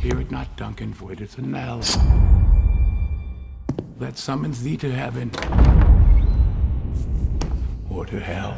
Hear it not, Duncan, for it is a knell that summons thee to heaven or to hell.